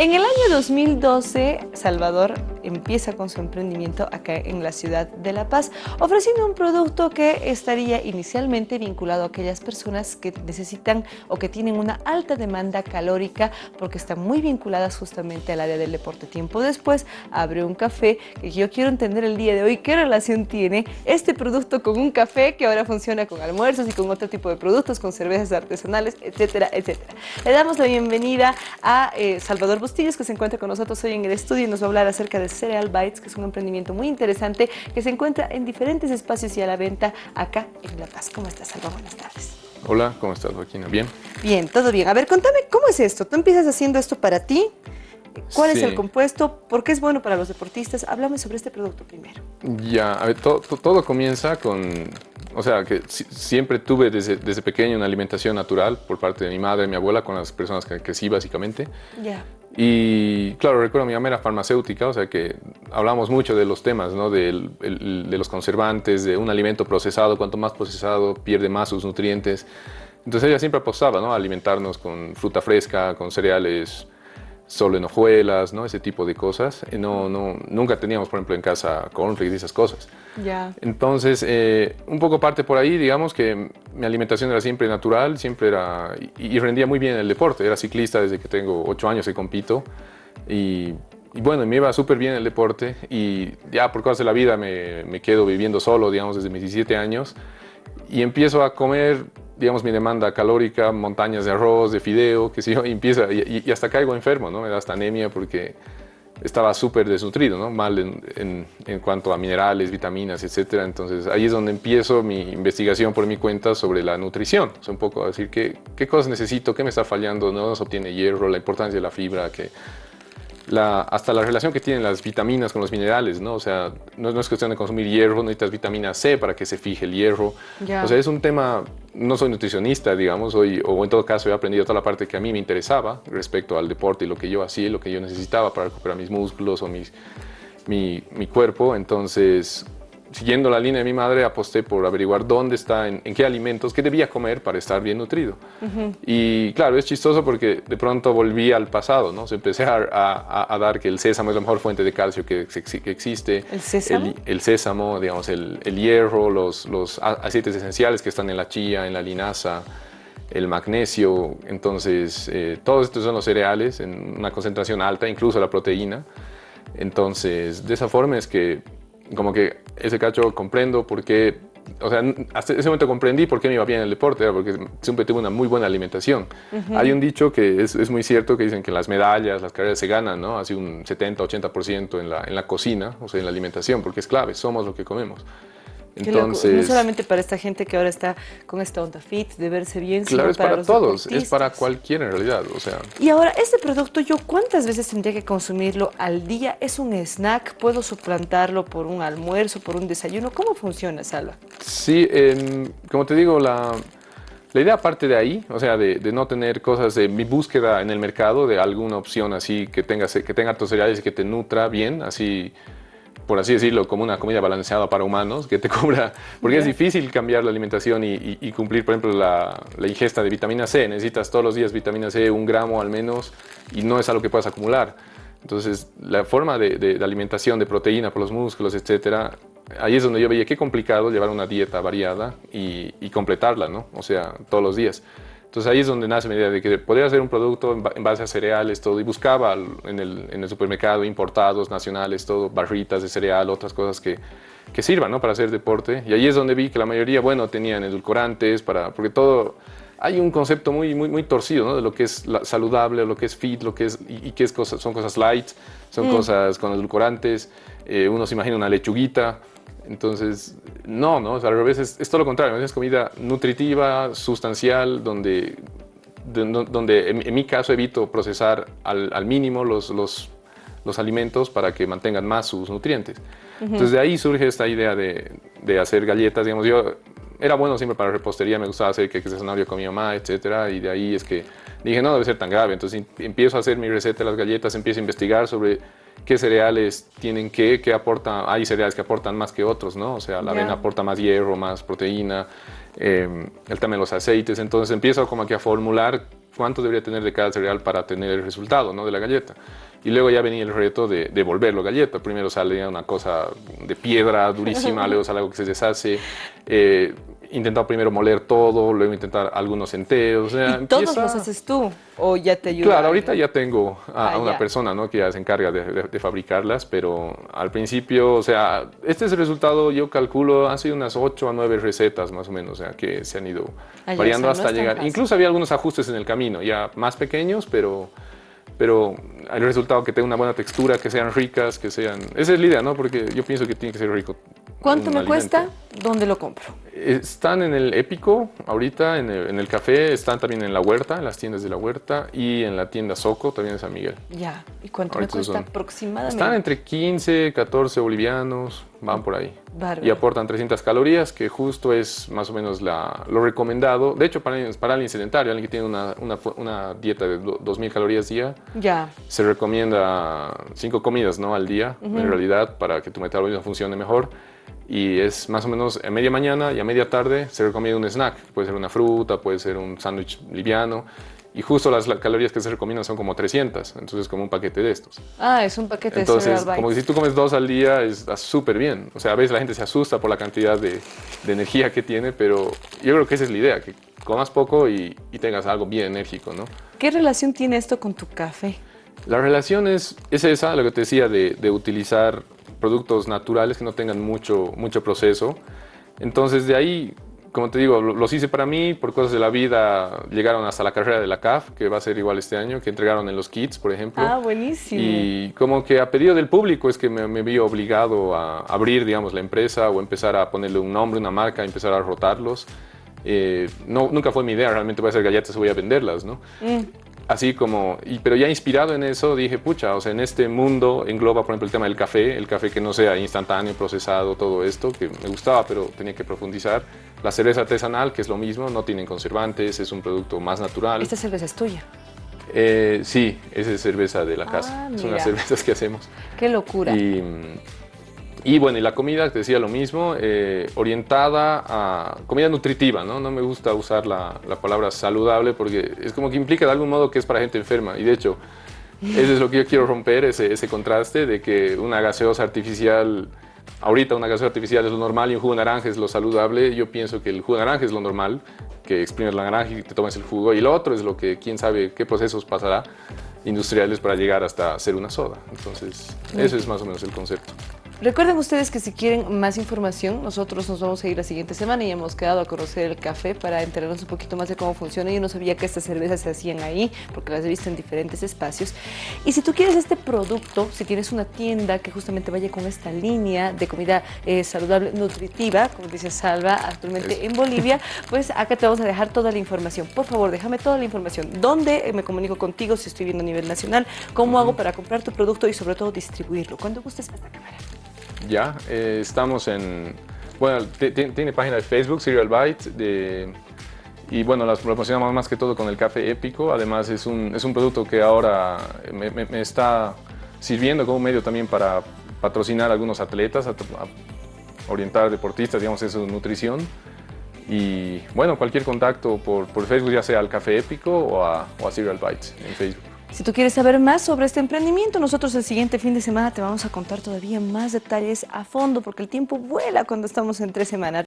En el año 2012, Salvador empieza con su emprendimiento acá en la ciudad de La Paz, ofreciendo un producto que estaría inicialmente vinculado a aquellas personas que necesitan o que tienen una alta demanda calórica porque están muy vinculadas justamente al área del deporte. Tiempo después, abre un café que yo quiero entender el día de hoy qué relación tiene este producto con un café que ahora funciona con almuerzos y con otro tipo de productos, con cervezas artesanales, etcétera, etcétera. Le damos la bienvenida a eh, Salvador Bustillos, que se encuentra con nosotros hoy en el estudio y nos va a hablar acerca de Cereal Bites, que es un emprendimiento muy interesante que se encuentra en diferentes espacios y a la venta acá en La Paz. ¿Cómo estás, Salvador? Buenas tardes. Hola, ¿cómo estás, Joaquina? ¿Bien? Bien, todo bien. A ver, contame, ¿cómo es esto? Tú empiezas haciendo esto para ti, ¿Cuál es el compuesto? ¿Por qué es bueno para los deportistas? Háblame sobre este producto primero. Ya, a ver, todo comienza con, o sea, que siempre tuve desde, desde, pequeño una alimentación natural por parte de mi madre y mi abuela con las personas que crecí básicamente. Ya. Y claro, recuerdo mi mamá era farmacéutica, o sea que hablamos mucho de los temas, ¿no? de, de los conservantes, de un alimento procesado, cuanto más procesado pierde más sus nutrientes. Entonces ella siempre apostaba ¿no? a alimentarnos con fruta fresca, con cereales solo en hojuelas, ¿no? Ese tipo de cosas. No, no, nunca teníamos, por ejemplo, en casa cornflakes y esas cosas. Ya. Entonces, eh, un poco parte por ahí, digamos que mi alimentación era siempre natural, siempre era... Y, rendía muy bien en el deporte. Era ciclista desde que tengo ocho años que compito. Y, y bueno, me iba súper bien el deporte. Y ya por cosas de la vida me, quedo viviendo solo, digamos, desde mis 17 años. Y empiezo a comer digamos, mi demanda calórica, montañas de arroz, de fideo, que si yo, y empieza, y, hasta caigo enfermo, ¿no? Me da hasta anemia porque estaba súper desnutrido, ¿no? Mal en, en, cuanto a minerales, vitaminas, etcétera. Entonces, ahí es donde empiezo mi investigación por mi cuenta sobre la nutrición. Sea, un poco decir qué, qué cosas necesito, qué me está fallando, no se obtiene hierro, la importancia de la fibra, que hasta la relación que tienen las vitaminas con los minerales, ¿no? O sea, no, es cuestión de consumir hierro, necesitas vitamina C para que se fije el hierro. O sea, es un tema, no soy nutricionista, digamos, hoy, o en todo caso he aprendido toda la parte que a mí me interesaba respecto al deporte y lo que yo hacía, lo que yo necesitaba para recuperar mis músculos o mis, mi, mi cuerpo. Entonces, siguiendo la línea de mi madre, aposté por averiguar dónde está, en, qué alimentos, qué debía comer para estar bien nutrido. Y claro, es chistoso porque de pronto volví al pasado, ¿no? Se empecé a, dar que el sésamo es la mejor fuente de calcio que, que existe. ¿El sésamo? El, sésamo, digamos, el, hierro, los, los aceites esenciales que están en la chía, en la linaza, el magnesio. Entonces, eh, todos estos son los cereales en una concentración alta, incluso la proteína. Entonces, de esa forma es que como que ese cacho comprendo por qué, o sea, hasta ese momento comprendí por qué me iba bien el deporte, porque siempre tuve una muy buena alimentación. Hay un dicho que es, es, muy cierto, que dicen que las medallas, las carreras se ganan, ¿no? Así un 70-80% en la, en la cocina, o sea, en la alimentación, porque es clave, somos lo que comemos. Entonces, no solamente para esta gente que ahora está con esta onda fit, de verse bien, claro, sino es para, todos, es para cualquiera en realidad, o sea. Y ahora, este producto, ¿yo cuántas veces tendría que consumirlo al día? ¿Es un snack? ¿Puedo suplantarlo por un almuerzo, por un desayuno? ¿Cómo funciona, Salva? Sí, como te digo, la, la idea parte de ahí, o sea, de, no tener cosas de mi búsqueda en el mercado, de alguna opción así que tenga, que tenga tus cereales y que te nutra bien, así por así decirlo, como una comida balanceada para humanos, que te cubra, porque es difícil cambiar la alimentación y, cumplir, por ejemplo, la, ingesta de vitamina C. Necesitas todos los días vitamina C, un gramo al menos, y no es algo que puedas acumular. Entonces, la forma de, alimentación de proteína por los músculos, etcétera, ahí es donde yo veía qué complicado llevar una dieta variada y, y completarla, ¿no? O sea, todos los días. Entonces ahí es donde nace mi idea de que podría hacer un producto en base a cereales, todo, y buscaba en el, en el supermercado importados, nacionales, todo, barritas de cereal, otras cosas que, que sirvan ¿no? para hacer deporte. Y ahí es donde vi que la mayoría, bueno, tenían edulcorantes, para, porque todo, hay un concepto muy, muy, muy torcido ¿no? de lo que es saludable, lo que es fit, lo que es, y, qué es cosas, son cosas light, son mm. cosas con edulcorantes, eh, uno se imagina una lechuguita, entonces, no, ¿no? O sea, al revés es, todo lo contrario, es comida nutritiva, sustancial, donde, donde en, mi caso evito procesar al, mínimo los, los, los, alimentos para que mantengan más sus nutrientes. Entonces de ahí surge esta idea de, de, hacer galletas, digamos, yo era bueno siempre para repostería, me gustaba hacer que de zanahoria con mi mamá, etcétera, y de ahí es que dije, no, debe ser tan grave, entonces empiezo a hacer mi receta de las galletas, empiezo a investigar sobre qué cereales tienen qué, qué aportan, hay cereales que aportan más que otros, ¿no? O sea, la avena aporta más hierro, más proteína, eh, el tema de los aceites, entonces empiezo como que a formular cuánto debería tener de cada cereal para tener el resultado ¿no? de la galleta. Y luego ya venía el reto de, de volverlo galleta. Primero salía una cosa de piedra durísima, luego sale algo que se deshace. Eh, intentado primero moler todo, luego intentar algunos enteros. ¿Y todos los haces tú o ya te ayuda? Claro, ahorita ya tengo a, ah, una persona ¿no? que ya se encarga de, fabricarlas, pero al principio, o sea, este es el resultado, yo calculo, han sido unas 8 a 9 recetas más o menos, o sea, que se han ido ah, variando hasta llegar. Incluso había algunos ajustes en el camino, ya más pequeños, pero pero el resultado que tenga una buena textura, que sean ricas, que sean... Esa es la idea, ¿no? Porque yo pienso que tiene que ser rico ¿Cuánto me cuesta? ¿Dónde lo compro? Están en el Épico, ahorita en el, café, están también en la huerta, en las tiendas de la huerta y en la tienda Soco, también en San Miguel. Ya, ¿y cuánto me cuesta aproximadamente? Están entre 15, 14 bolivianos, van por ahí. Y aportan 300 calorías, que justo es más o menos lo recomendado. De hecho, para, para alguien sedentario, alguien que tiene una, dieta de 2.000 calorías día, ya. se recomienda 5 comidas ¿no? al día, en realidad, para que tu metabolismo funcione mejor y es más o menos a media mañana y a media tarde se recomienda un snack. Puede ser una fruta, puede ser un sándwich liviano. Y justo las calorías que se recomiendan son como 300, entonces como un paquete de estos. Ah, es un paquete entonces, como que si tú comes dos al día, está súper bien. O sea, a veces la gente se asusta por la cantidad de, de, energía que tiene, pero yo creo que esa es la idea, que comas poco y, y, tengas algo bien enérgico, ¿no? ¿Qué relación tiene esto con tu café? La relación es, es esa, lo que te decía, de, de utilizar productos naturales que no tengan mucho, mucho proceso. Entonces de ahí, como te digo, los hice para mí, por cosas de la vida llegaron hasta la carrera de la CAF, que va a ser igual este año, que entregaron en los kits, por ejemplo. Ah, buenísimo. Y como que a pedido del público es que me, vi obligado a abrir, digamos, la empresa o empezar a ponerle un nombre, una marca, empezar a rotarlos. Eh, no, nunca fue mi idea, realmente voy a hacer galletas y voy a venderlas, ¿no? Mm así como, y, pero ya inspirado en eso dije, pucha, o sea, en este mundo engloba, por ejemplo, el tema del café, el café que no sea instantáneo, procesado, todo esto, que me gustaba, pero tenía que profundizar. La cerveza artesanal, que es lo mismo, no tienen conservantes, es un producto más natural. ¿Esta cerveza es tuya? Eh, sí, esa es cerveza de la casa, ah, son las cervezas que hacemos. ¡Qué locura! Y, y bueno, y la comida, te decía lo mismo, eh, orientada a comida nutritiva, ¿no? No me gusta usar la, la, palabra saludable porque es como que implica de algún modo que es para gente enferma. Y de hecho, eso es lo que yo quiero romper, ese, ese contraste de que una gaseosa artificial, ahorita una gaseosa artificial es lo normal y un jugo de naranja es lo saludable. Yo pienso que el jugo de naranja es lo normal, que exprimes la naranja y te tomas el jugo. Y lo otro es lo que quién sabe qué procesos pasará industriales para llegar hasta ser una soda. Entonces, eso es más o menos el concepto. Recuerden ustedes que si quieren más información, nosotros nos vamos a ir la siguiente semana y hemos quedado a conocer el café para enterarnos un poquito más de cómo funciona. Yo no sabía que estas cervezas se hacían ahí, porque las he visto en diferentes espacios. Y si tú quieres este producto, si tienes una tienda que justamente vaya con esta línea de comida eh, saludable, nutritiva, como dice Salva actualmente en Bolivia, pues acá te vamos a dejar toda la información. Por favor, déjame toda la información. ¿Dónde me comunico contigo si estoy viendo a nivel nacional? ¿Cómo hago para comprar tu producto y sobre todo distribuirlo? Cuando gustes, esta cámara. Ya, eh, estamos en... Bueno, tiene página de Facebook, Serial Bite, de, y bueno, las promocionamos más que todo con el café épico. Además, es un, es un producto que ahora me, está sirviendo como medio también para patrocinar a algunos atletas, a, orientar deportistas, digamos, en su nutrición. Y bueno, cualquier contacto por, por Facebook, ya sea al Café Épico o a, o a Serial Bites en Facebook. Si tú quieres saber más sobre este emprendimiento, nosotros el siguiente fin de semana te vamos a contar todavía más detalles a fondo, porque el tiempo vuela cuando estamos en tres semanas.